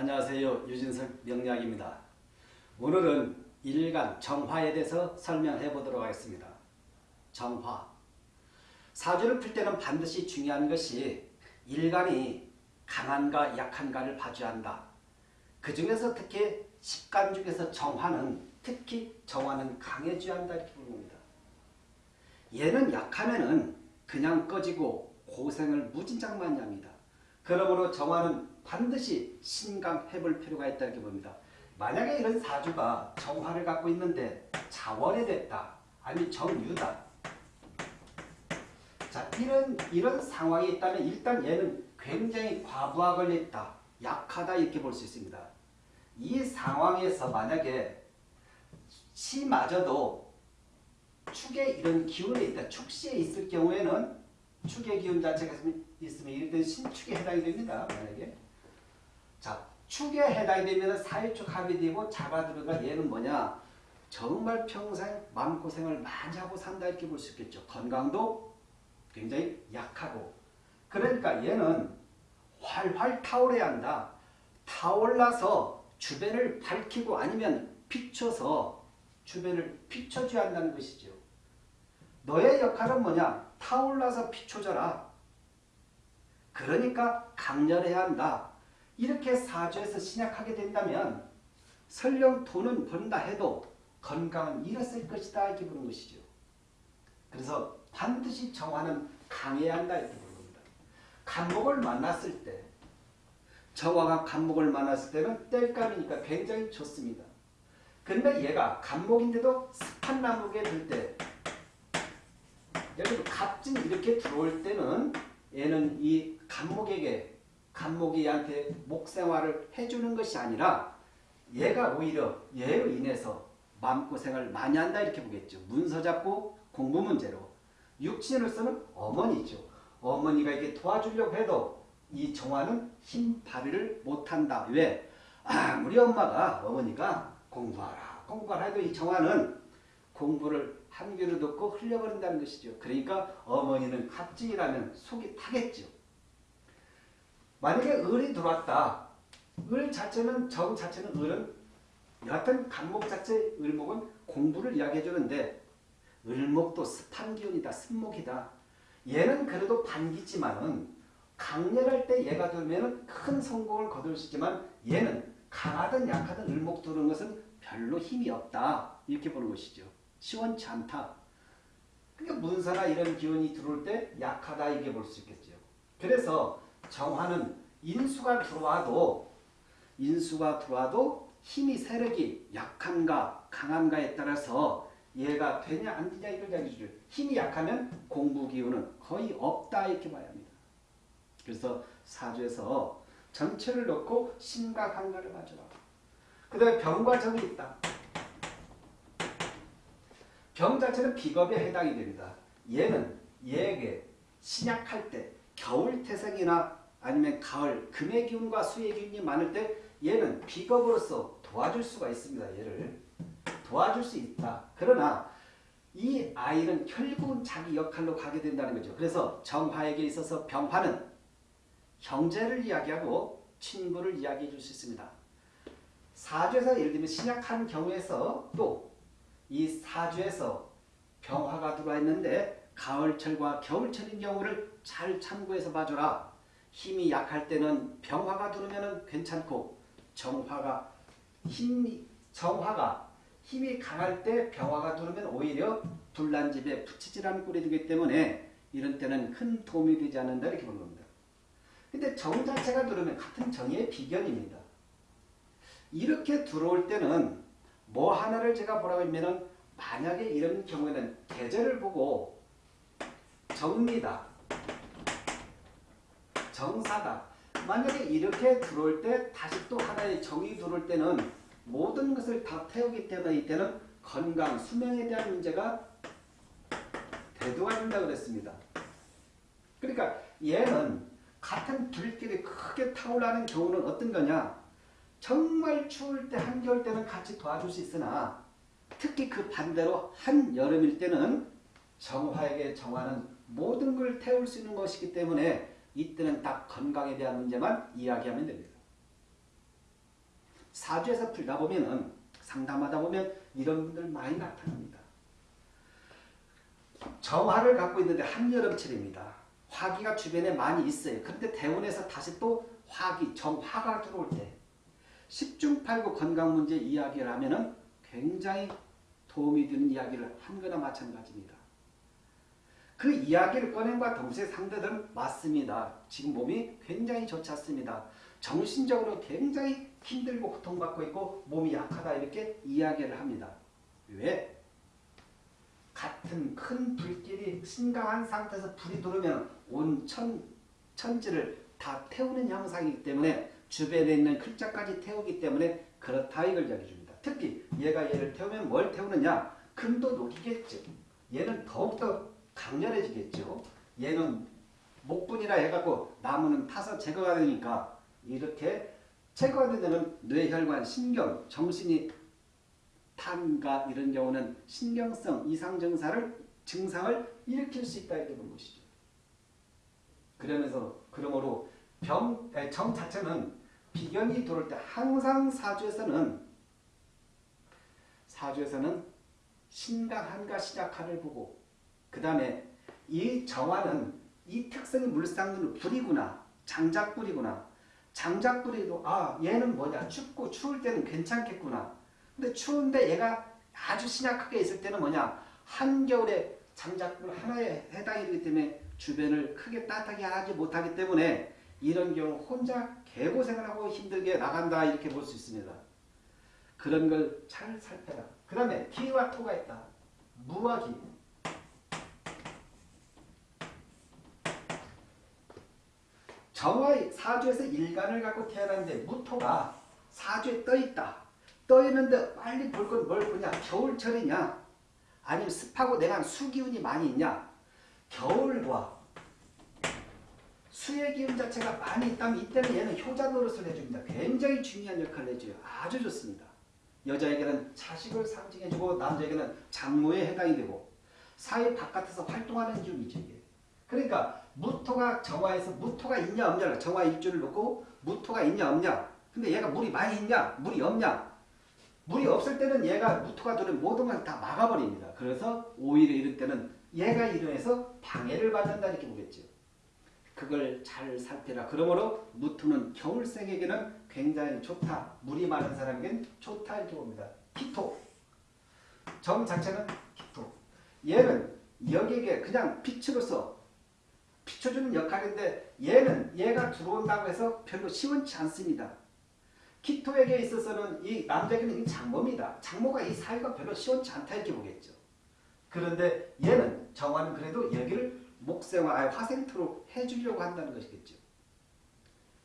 안녕하세요. 유진석 명약입니다 오늘은 일간 정화에 대해서 설명해 보도록 하겠습니다. 정화 사주를 풀 때는 반드시 중요한 것이 일간이 강한가 약한가를 봐줘야 한다. 그 중에서 특히 십간 중에서 정화는 특히 정화는 강해져야 한다 이렇게 겁니다. 얘는 약하면은 그냥 꺼지고 고생을 무진장 많이 합니다. 그러므로 정화는 반드시 신강해 볼 필요가 있다 이렇게 봅니다. 만약에 이런 사주가 정화를 갖고 있는데 자원이 됐다. 아니 정유다. 자 이런 이런 상황이 있다면 일단 얘는 굉장히 과부하 걸렸다. 약하다 이렇게 볼 수 있습니다. 이 상황에서 만약에 시마저도 축에 이런 기운이 있다. 축시에 있을 경우에는 축의 기운 자체가 있으면 이런 신축에 해당이 됩니다. 만약에 자 축에 해당이 되면 사회축 합이 되고 잡아들어가 얘는 뭐냐 정말 평생 마음고생을 많이 하고 산다 이렇게 볼 수 있겠죠. 건강도 굉장히 약하고 그러니까 얘는 활활 타오르야 한다. 타올라서 주변을 밝히고 아니면 비춰서 주변을 비춰줘야 한다는 것이죠. 너의 역할은 뭐냐? 타올라서 비춰져라. 그러니까 강렬해야 한다. 이렇게 사주에서 신약하게 된다면 설령 돈은 번다 해도 건강은 잃었을 것이다 이렇게 보는 것이죠. 그래서 반드시 정화는 강해야 한다 이렇게 보는 겁니다. 간목을 만났을 때 정화가 간목을 만났을 때는 뗄감이니까 굉장히 좋습니다. 근데 얘가 간목인데도 습한 나무에 들때 예를 들어 갑진 이렇게 들어올 때는 얘는 이 간목에게 간목이 얘한테 목생활을 해주는 것이 아니라 얘가 오히려 얘로 인해서 마음고생을 많이 한다 이렇게 보겠죠. 문서 잡고 공부 문제로. 육신으로서는 어머니죠. 어머니가 이게 도와주려고 해도 이 정화는 힘 발휘를 못한다. 왜? 아무리 엄마가 어머니가 공부하라 공부하라 해도 이 정화는 공부를 한 귀로 듣고 흘려버린다는 것이죠. 그러니까 어머니는 갑진이라면 속이 타겠죠. 만약에 을이 들어왔다. 을 자체는 정 자체는 을은 여하튼 간목 자체 을목은 공부를 이야기해 주는데 을목도 습한 기운이다. 습목이다. 얘는 그래도 반기지만은 강렬할 때 얘가 들면 큰 성공을 거둘 수 있지만 얘는 강하든 약하든 을목 두는 것은 별로 힘이 없다. 이렇게 보는 것이죠. 시원치 않다. 그러니까 문서나 이런 기운이 들어올 때 약하다 이게 볼 수 있겠죠. 그래서 정화는 인수가 들어와도 인수가 들어와도 힘이 세력이 약한가 강한가에 따라서 얘가 되냐 안 되냐 이걸 이야기해주죠. 힘이 약하면 공부 기운은 거의 없다 이렇게 봐야 합니다. 그래서 사주에서 전체를 놓고 심각한가를 봐줘라. 그 다음에 병과 정이 있다. 병 자체는 비겁에 해당이 됩니다. 얘는 얘에게 신약할 때 겨울 태생이나 아니면 가을 금의 기운과 수의 기운이 많을 때 얘는 비겁으로서 도와줄 수가 있습니다. 얘를 도와줄 수 있다. 그러나 이 아이는 결국은 자기 역할로 가게 된다는 거죠. 그래서 정화에게 있어서 병화는 형제를 이야기하고 친구를 이야기해 줄 수 있습니다. 사주에서 예를 들면 신약한 경우에서 또 이 사주에서 병화가 들어와 있는데 가을철과 겨울철인 경우를 잘 참고해서 봐줘라. 힘이 약할 때는 병화가 들어오면 괜찮고 정화가 힘 정화가 힘이 강할 때 병화가 들어오면 오히려 불난집에 붙이질않는 꼴이 되기 때문에 이런 때는 큰 도움이 되지 않는다 이렇게 보는 겁니다. 근데 정 자체가 들어오면 같은 정의 비견입니다. 이렇게 들어올 때는 뭐 하나를 제가 보라고 하면은 만약에 이런 경우에는 계절을 보고 정리다. 정사다. 만약에 이렇게 들어올 때 다시 또 하나의 정이 들어올 때는 모든 것을 다 태우기 때문에 이때는 건강, 수명에 대한 문제가 대두가 된다고 그랬습니다. 그러니까 얘는 같은 불길이 크게 타올라는 경우는 어떤 거냐? 정말 추울 때 한겨울 때는 같이 도와줄 수 있으나 특히 그 반대로 한여름일 때는 정화에게 정화는 모든 걸 태울 수 있는 것이기 때문에 이때는 딱 건강에 대한 문제만 이야기하면 됩니다. 사주에서 풀다 보면은 상담하다 보면 이런 분들 많이 나타납니다. 정화를 갖고 있는데 한여름철입니다. 화기가 주변에 많이 있어요. 그런데 대운에서 다시 또 화기, 정화가 들어올 때 10중 8구 건강 문제 이야기를 하면 은 굉장히 도움이 되는 이야기를 한 거나 마찬가지입니다. 그 이야기를 꺼낸과 동시에 상대들은 맞습니다. 지금 몸이 굉장히 좋지 않습니다. 정신적으로 굉장히 힘들고 고통받고 있고 몸이 약하다 이렇게 이야기를 합니다. 왜? 같은 큰 불길이 심각한 상태에서 불이 들어오면 온 천, 천지를 다 태우는 형상이기 때문에 주변에 있는 글자까지 태우기 때문에 그렇다 이걸 이야기해줍니다. 특히 얘가 얘를 태우면 뭘 태우느냐? 금도 녹이겠죠. 얘는 더욱더 강렬해지겠죠. 얘는 목분이라 해갖고 나무는 타서 제거가 되니까 이렇게 제거가 되면 뇌혈관, 신경, 정신이 탄가 이런 경우는 신경성 이상 증상을 증상을 일으킬 수 있다 이렇게 본 것이죠. 그러면서 그러므로 병, 정 자체는 비견이 들어올 때 항상 사주에서는 사주에서는 신강 한가 시작하를 보고 그 다음에 이 정화는 이 특성이 물상으로 불이구나 장작불이구나 장작불이도 아 얘는 뭐냐 춥고 추울 때는 괜찮겠구나 근데 추운데 얘가 아주 신약하게 있을 때는 뭐냐 한겨울에 장작불 하나에 해당이기 때문에 주변을 크게 따뜻하게 하지 못하기 때문에 이런 경우 혼자 개고생을 하고 힘들게 나간다 이렇게 볼 수 있습니다. 그런 걸 잘 살펴라. 그 다음에 기와 토가 있다. 무와 기. 정화의 사주에서 일간을 갖고 태어났는데 무토가 사주에 떠 있다. 떠 있는데 빨리 볼 건 뭘 보냐? 겨울철이냐? 아니면 습하고 내가 수기운이 많이 있냐? 겨울과 수의 기운 자체가 많이 있다면 이때는 얘는 효자 노릇을 해줍니다. 굉장히 중요한 역할을 해줘요. 아주 좋습니다. 여자에게는 자식을 상징해주고 남자에게는 장모에 해당이 되고 사회 바깥에서 활동하는 기운이죠. 이게. 그러니까 무토가 정화에서 무토가 있냐 없냐 정화 일주를 놓고 무토가 있냐 없냐 근데 얘가 물이 많이 있냐 물이 없냐 물이 없을 때는 얘가 무토가 들어오면 모든 걸 다 막아버립니다. 그래서 오히려 이럴 때는 얘가 이용해서 방해를 받는다 이렇게 보겠죠. 그걸 잘 살펴라. 그러므로 무토는 겨울생에게는 굉장히 좋다. 물이 많은 사람에게는 좋다 이렇게 봅니다. 기토. 정 자체는 기토. 얘는 여기에 그냥 빛으로서 비춰주는 역할인데 얘는 얘가 들어온다고 해서 별로 시원치 않습니다. 기토에게 있어서는 이 남자에게는 이 장모입니다. 장모가 이 사이가 별로 시원치 않다 이렇게 보겠죠. 그런데 얘는 정화는 그래도 여기를 목생화, 아니 화생토로 해주려고 한다는 것이겠죠.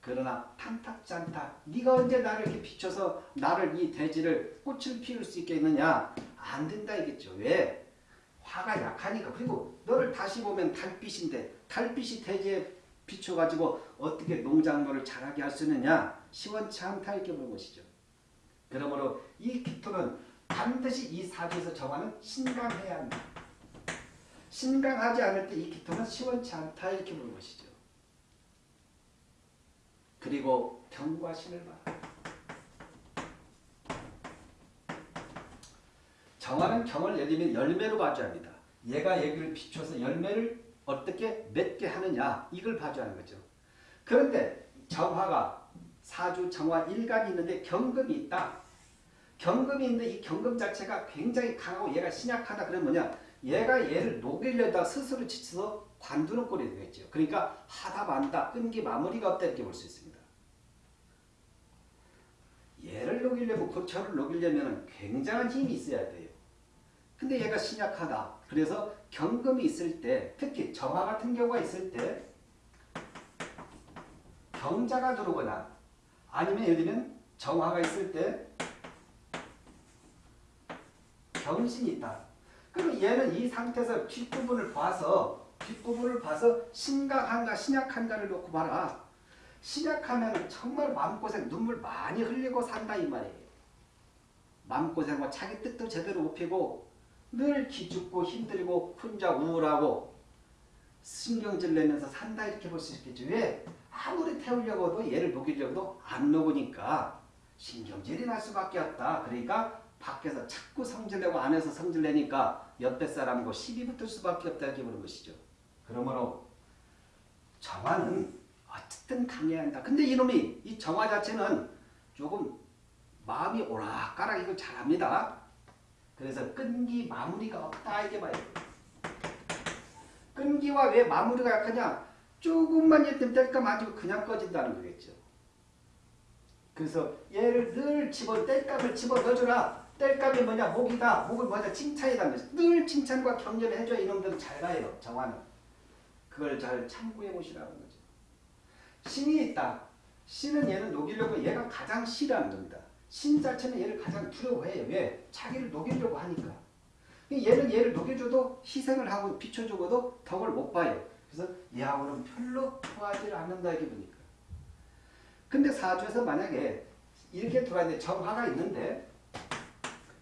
그러나 탐탁지 않다. 네가 언제 나를 이렇게 비춰서 나를 이 대지를 꽃을 피울 수 있겠느냐? 안 된다 이겠죠. 왜? 화가 약하니까. 그리고 너를 다시 보면 달빛인데 달빛이 대지에 비춰가지고 어떻게 농작물을 자라게 할 수 있느냐? 시원치 않다 이렇게 보는 것이죠. 그러므로 이 기토는 반드시 이 사주에서 정하는 신강해야 합니다. 신강하지 않을 때 이 기토는 시원치 않다 이렇게 보는 것이죠. 그리고 경과 신을 봐라. 정화는 경을 예를 들면 열매로 봐줘야 합니다. 얘가 여기를 비춰서 열매를 어떻게 맺게 하느냐 이걸 하는 거죠. 그런데 정화가 사주 정화 일간이 있는데 경금이 있다. 경금이 있는데 이 경금 자체가 굉장히 강하고 얘가 신약하다 그러면 뭐냐 얘가 얘를 녹이려다 스스로 지쳐서 관두는 꼴이 되겠죠. 그러니까 하다 만다 끈기 마무리가 없다 이렇게 볼 수 있습니다. 얘를 녹이려면 고철을 녹이려면 굉장한 힘이 있어야 돼요. 근데 얘가 신약하다. 그래서 경금이 있을 때 특히 정화 같은 경우가 있을 때 경자가 들어오거나 아니면 예를 들면 정화가 있을 때 경신이 있다. 그럼 얘는 이 상태에서 뒷부분을 봐서 뒷부분을 봐서 신강한가 신약한가를 놓고 봐라. 신약하면 정말 마음고생 눈물 많이 흘리고 산다 이 말이에요. 마음고생과 자기 뜻도 제대로 못 피고 늘 기죽고 힘들고 혼자 우울하고 신경질 내면서 산다 이렇게 볼 수 있겠죠. 왜? 아무리 태우려고 해도 얘를 녹이려고도 안 녹으니까 신경질이 날 수밖에 없다. 그러니까 밖에서 자꾸 성질내고 안에서 성질내니까 옆에 사람과 시비 붙을 수밖에 없다 이렇게 보는 것이죠. 그러므로 정화는 어쨌든 강해야 한다. 근데 이놈이 이 정화 자체는 조금 마음이 오락가락 이걸 잘합니다. 그래서 끈기 마무리가 없다 이게 봐요. 끈기와 왜 마무리가 약하냐? 조금만 예뜸 뗄까 마지고 그냥 꺼진다는 거겠죠. 그래서 얘를 늘 집어 뗄감을 집어 넣어주라. 뗄감이 뭐냐? 목이다. 목을 뭐냐? 칭찬이다. 늘 칭찬과 격려를 해줘 이놈들은 잘 가요. 정화는. 그걸 잘 참고해 보시라는 거죠. 신이 있다. 신은 얘는 녹이려고 얘가 가장 싫어하는 겁니다. 신 자체는 얘를 가장 두려워해요. 왜? 자기를 녹이려고 하니까. 얘는 얘를 녹여줘도 희생을 하고 비춰주고도 덕을 못 봐요. 그래서 얘하고는 별로 좋아하지 않는다 이게 보니까. 근데 사주에서 만약에 이렇게 들어왔는데 정화가 있는데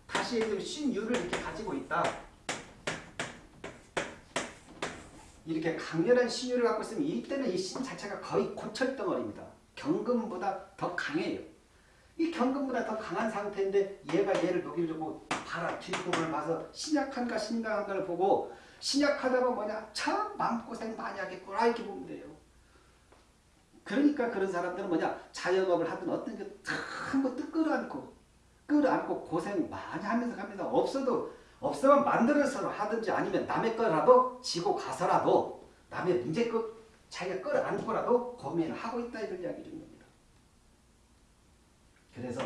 다시 신유를 이렇게 가지고 있다. 이렇게 강렬한 신유를 갖고 있으면 이때는 이 신 자체가 거의 고철덩어리입니다. 경금보다 더 강해요. 이 경금보다 더 강한 상태인데 얘가 얘를 녹이려고 봐라 뒷부분을 봐서 신약한가 신강한가를 보고 신약하다고 뭐냐 참 마음고생 많이 하겠구나 이렇게 보면 돼요. 그러니까 그런 사람들은 뭐냐 자영업을 하든 어떤 게참 것도 끌어안고 끌어안고 고생 많이 하면서 갑니다. 없어도 없으면 만들어서 하든지 아니면 남의 거라도 지고 가서라도 남의 문제 거 자기가 끌어안고라도 고민을 하고 있다 이걸 이야기 준 겁니다. 그래서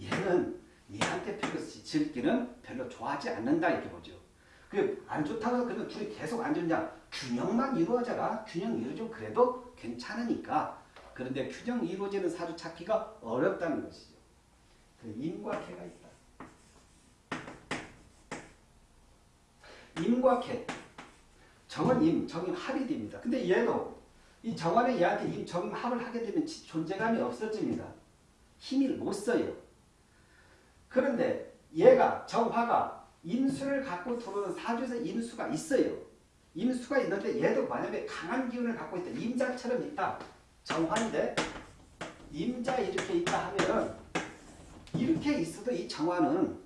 얘는 얘한테 별로 즐기는 별로 좋아하지 않는다 이렇게 보죠. 그안 좋다고 그러면 둘이 계속 안 좋냐? 균형만 이루어져라. 균형 이루어지면 그래도 괜찮으니까. 그런데 균형 이루어지는 사주 찾기가 어렵다는 것이죠. 그 임과 개가 있다. 임과 개. 정은 임, 정임 합이 됩니다. 근데 얘도 이 정원에 얘한테 임, 정임 합을 하게 되면 존재감이 없어집니다. 힘을 못 써요. 그런데 얘가 정화가 임수를 갖고 들어오는 사주에서 임수가 있어요. 임수가 있는데 얘도 만약에 강한 기운을 갖고 있다. 임자처럼 있다. 정화인데 임자 이렇게 있다 하면은 이렇게 있어도 이 정화는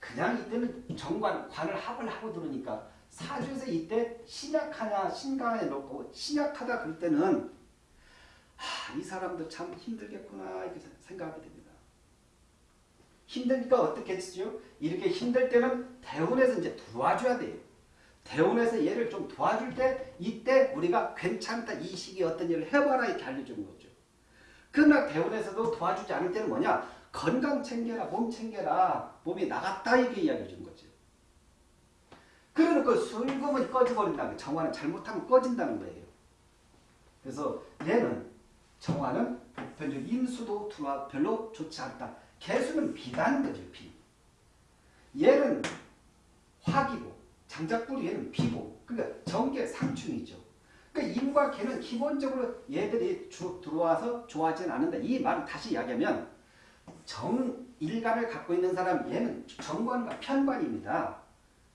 그냥 이때는 정관, 관을 합을 하고 들으니까 사주에서 이때 신약하냐 신강하냐 놓고 신약하다 그럴 때는 하, 이 사람도 참 힘들겠구나 이렇게 생각하게 됩니다. 힘드니까 어떻게 했죠? 이렇게 힘들 때는 대운에서 이제 도와줘야 돼요. 대운에서 얘를 좀 도와줄 때 이때 우리가 괜찮다 이 시기에 어떤 일을 해봐라 이렇게 알려주는 거죠. 그러나 대운에서도 도와주지 않을 때는 뭐냐? 건강 챙겨라 몸 챙겨라 몸이 나갔다 이게 이야기해 주는 거죠. 그러니까 술금은 꺼져버린다는 정화는 잘못하면 꺼진다는 거예요. 그래서 얘는 정화는 보편적 임수도 별로 좋지 않다. 개수는 비다는 거죠. 비. 얘는 화기고 장작불이 얘는 비고 그러니까 정계 상충이죠. 그러니까 임과 개는 기본적으로 얘들이 쭉 들어와서 좋아하지는 않는다. 이 말을 다시 이야기하면 정일간을 갖고 있는 사람 얘는 정관과 편관입니다.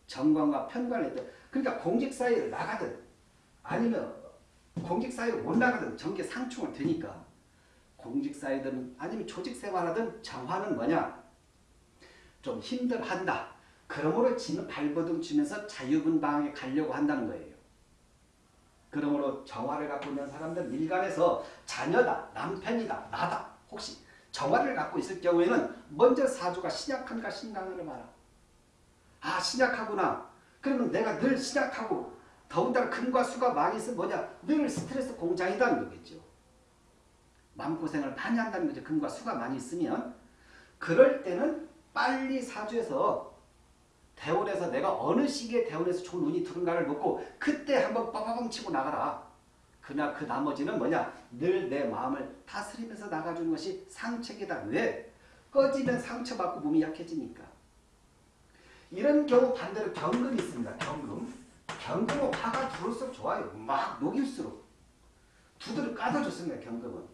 정관과 편관을. 그러니까 공직 사이를 나가든 아니면 공직 사이를 못 나가든 정계 상충을 되니까 공직 사이든 아니면 조직 생활하든 정화는 뭐냐? 좀 힘들한다. 그러므로 지는 발버둥 치면서 자유분방하게 가려고 한다는 거예요. 그러므로 정화를 갖고 있는 사람들은 일간에서 자녀다, 남편이다, 나다. 혹시 정화를 갖고 있을 경우에는 먼저 사주가 신약한가 신강을 봐라. 아 신약하구나. 그러면 내가 늘 신약하고 더군다나 금과 수가 많이 있으면 뭐냐? 늘 스트레스 공장이다는 거겠죠. 마음고생을 많이 한다는 거죠. 금과 수가 많이 있으면. 그럴 때는 빨리 사주에서 대원에서 내가 어느 시기에 대원에서 좋은 운이 들은가를 놓고 그때 한번 빠바방 치고 나가라. 그나 그 나머지는 뭐냐? 늘 내 마음을 다스리면서 나가주는 것이 상책이다. 왜? 꺼지면 상처받고 몸이 약해지니까. 이런 경우 반대로 경금이 있습니다. 경금. 경금은 화가 들어올수록 좋아요. 막 녹일수록. 두드려 까다줬습니다. 경금은.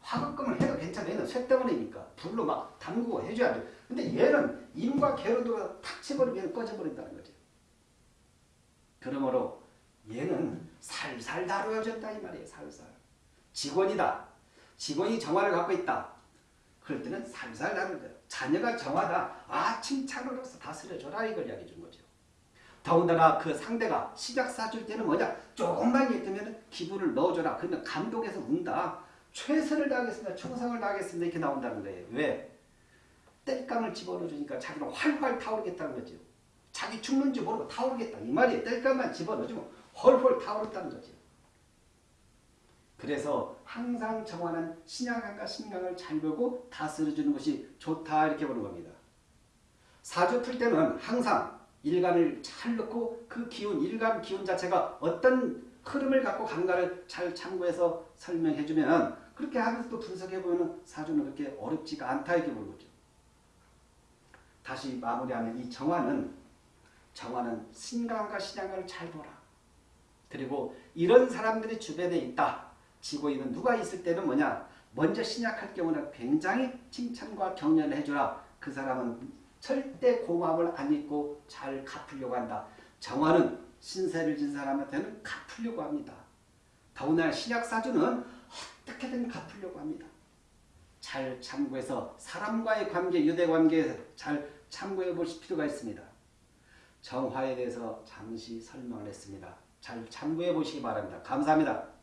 화급금을 해도 괜찮아요. 얘는 쇳덩어리니까. 불로 막 담그고 해줘야죠. 근데 얘는 임과 들어 탁 쳐버리면 꺼져버린다는 거죠. 그러므로 얘는 살살 다루어졌다 이 말이에요. 살살. 직원이다. 직원이 정화를 갖고 있다. 그럴 때는 살살 나는 거예요. 자녀가 정화다. 아 칭찬으로서 다스려줘라 이걸 이야기해 준 거죠. 더군다나 그 상대가 시작 사줄 때는 뭐냐 조금만 있으면 기분을 넣어줘라. 그러면 감동해서 운다. 최선을 다하겠습니다. 충성을 다하겠습니다. 이렇게 나온다는 거예요. 왜? 땔감을 집어넣어주니까 자기는 활활 타오르겠다는 거죠. 자기 죽는지 모르고 타오르겠다. 이 말이 땔감만 집어넣어주면 헐헐 타오른다는 거죠. 그래서 항상 정하는 신약함과 신강을 잘 보고 다스려주는 것이 좋다 이렇게 보는 겁니다. 사주 풀 때는 항상 일간을 잘 넣고 그 기운, 일간 기운 자체가 어떤 흐름을 갖고 간가를 잘 참고해서 설명해주면 그렇게 하면서 또 분석해보면 사주는 그렇게 어렵지가 않다 이렇게 보는 거죠. 다시 마무리하면 이 정화는 정화는 신강과 신양을 잘 보라. 그리고 이런 사람들이 주변에 있다. 있는 누가 있을 때는 뭐냐? 먼저 신약할 경우는 굉장히 칭찬과 격려를 해주라. 그 사람은 절대 고마움을 안 잊고 잘 갚으려고 한다. 정화는 신세를 진 사람한테는 갚으려고 합니다. 더군다나 신약사주는 어떻게든 갚으려고 합니다. 잘 참고해서 사람과의 관계, 유대관계에서 잘 참고해 보실 필요가 있습니다. 정화에 대해서 잠시 설명을 했습니다. 잘 참고해 보시기 바랍니다. 감사합니다.